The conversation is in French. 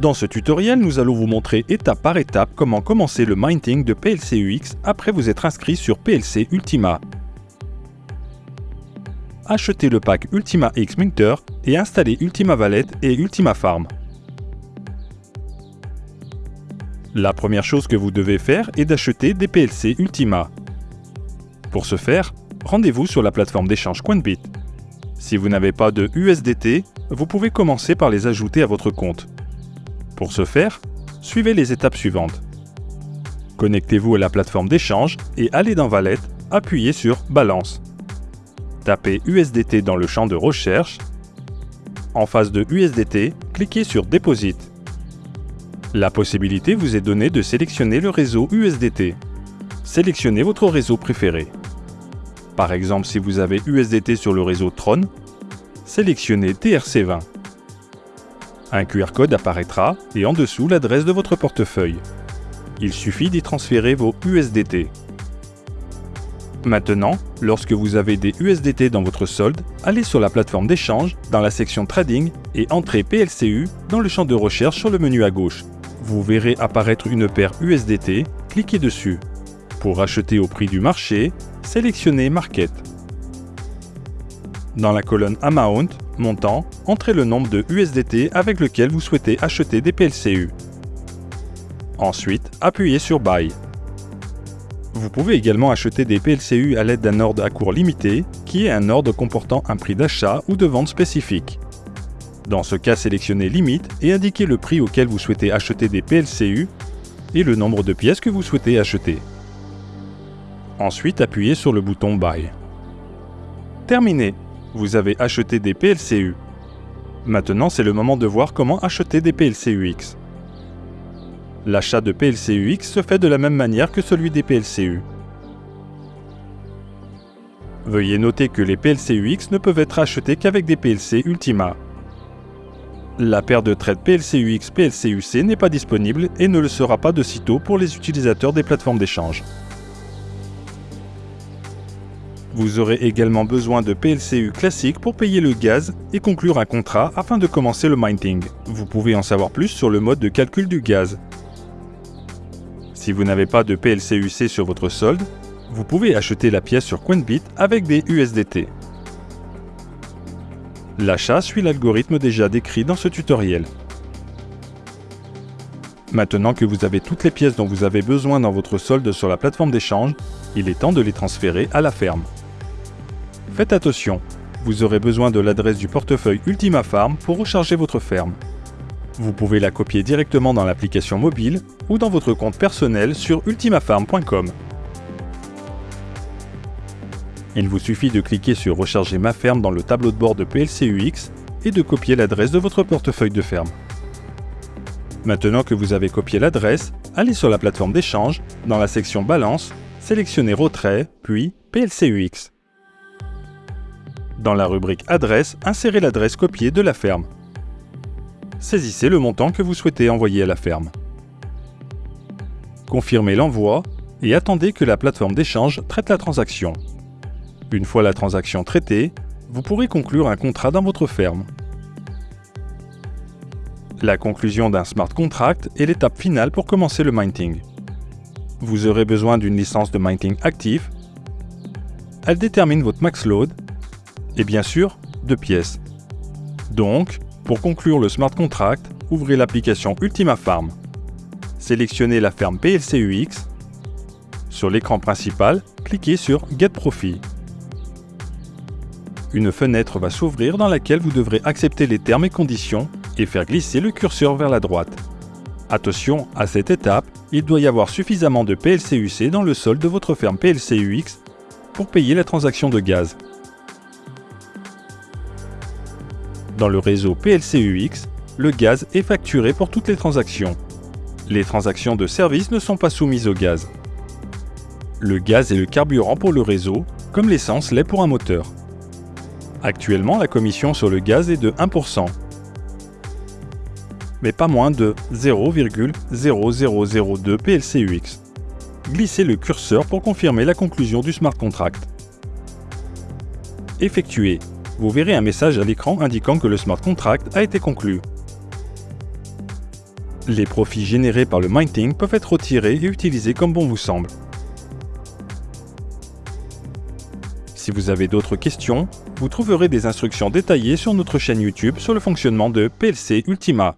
Dans ce tutoriel, nous allons vous montrer étape par étape comment commencer le minting de PLC-UX après vous être inscrit sur PLC Ultima. Achetez le pack Ultima X Minter et installez Ultima Valet et Ultima Farm. La première chose que vous devez faire est d'acheter des PLC Ultima. Pour ce faire, rendez-vous sur la plateforme d'échange Coinbit. Si vous n'avez pas de USDT, vous pouvez commencer par les ajouter à votre compte. Pour ce faire, suivez les étapes suivantes. Connectez-vous à la plateforme d'échange et allez dans Valet, appuyez sur Balance. Tapez USDT dans le champ de recherche. En face de USDT, cliquez sur Deposit. La possibilité vous est donnée de sélectionner le réseau USDT. Sélectionnez votre réseau préféré. Par exemple, si vous avez USDT sur le réseau Tron, sélectionnez TRC20. Un QR code apparaîtra et en dessous l'adresse de votre portefeuille. Il suffit d'y transférer vos USDT. Maintenant, lorsque vous avez des USDT dans votre solde, allez sur la plateforme d'échange, dans la section Trading et entrez PLCU dans le champ de recherche sur le menu à gauche. Vous verrez apparaître une paire USDT, cliquez dessus. Pour acheter au prix du marché, sélectionnez Market. Dans la colonne Amount, montant, entrez le nombre de USDT avec lequel vous souhaitez acheter des PLCU. Ensuite, appuyez sur Buy. Vous pouvez également acheter des PLCU à l'aide d'un ordre à court limité, qui est un ordre comportant un prix d'achat ou de vente spécifique. Dans ce cas, sélectionnez Limite et indiquez le prix auquel vous souhaitez acheter des PLCU et le nombre de pièces que vous souhaitez acheter. Ensuite, appuyez sur le bouton Buy. Terminé Vous avez acheté des PLCU. Maintenant, c'est le moment de voir comment acheter des PLCUX. L'achat de PLCUX se fait de la même manière que celui des PLCU. Veuillez noter que les PLCUX ne peuvent être achetés qu'avec des PLC Ultima. La paire de traites PLCUX PLCUC n'est pas disponible et ne le sera pas de sitôt pour les utilisateurs des plateformes d'échange. Vous aurez également besoin de PLCU classique pour payer le gaz et conclure un contrat afin de commencer le mining. Vous pouvez en savoir plus sur le mode de calcul du gaz. Si vous n'avez pas de PLCUC sur votre solde, vous pouvez acheter la pièce sur Coinbit avec des USDT. L'achat suit l'algorithme déjà décrit dans ce tutoriel. Maintenant que vous avez toutes les pièces dont vous avez besoin dans votre solde sur la plateforme d'échange, il est temps de les transférer à la ferme. Faites attention, vous aurez besoin de l'adresse du portefeuille Ultima Farm pour recharger votre ferme. Vous pouvez la copier directement dans l'application mobile ou dans votre compte personnel sur ultimafarm.com. Il vous suffit de cliquer sur Recharger ma ferme dans le tableau de bord de PLCUX et de copier l'adresse de votre portefeuille de ferme. Maintenant que vous avez copié l'adresse, allez sur la plateforme d'échange, dans la section Balance, sélectionnez Retrait, puis PLCUX. Dans la rubrique Adresse, insérez l'adresse copiée de la ferme saisissez le montant que vous souhaitez envoyer à la ferme. Confirmez l'envoi et attendez que la plateforme d'échange traite la transaction. Une fois la transaction traitée, vous pourrez conclure un contrat dans votre ferme. La conclusion d'un smart contract est l'étape finale pour commencer le minting. Vous aurez besoin d'une licence de minting active. Elle détermine votre max load et bien sûr, de pièces. Donc, pour conclure le smart contract, ouvrez l'application Ultima Farm. Sélectionnez la ferme PLCUX. Sur l'écran principal, cliquez sur Get Profit. Une fenêtre va s'ouvrir dans laquelle vous devrez accepter les termes et conditions et faire glisser le curseur vers la droite. Attention, à cette étape, il doit y avoir suffisamment de PLCUC dans le sol de votre ferme PLCUX pour payer la transaction de gaz. Dans le réseau PLCUX, le gaz est facturé pour toutes les transactions. Les transactions de service ne sont pas soumises au gaz. Le gaz est le carburant pour le réseau, comme l'essence l'est pour un moteur. Actuellement, la commission sur le gaz est de 1%, mais pas moins de 0,0002 PLCUX. Glissez le curseur pour confirmer la conclusion du smart contract. Effectué vous verrez un message à l'écran indiquant que le smart contract a été conclu. Les profits générés par le minting peuvent être retirés et utilisés comme bon vous semble. Si vous avez d'autres questions, vous trouverez des instructions détaillées sur notre chaîne YouTube sur le fonctionnement de PLC Ultima.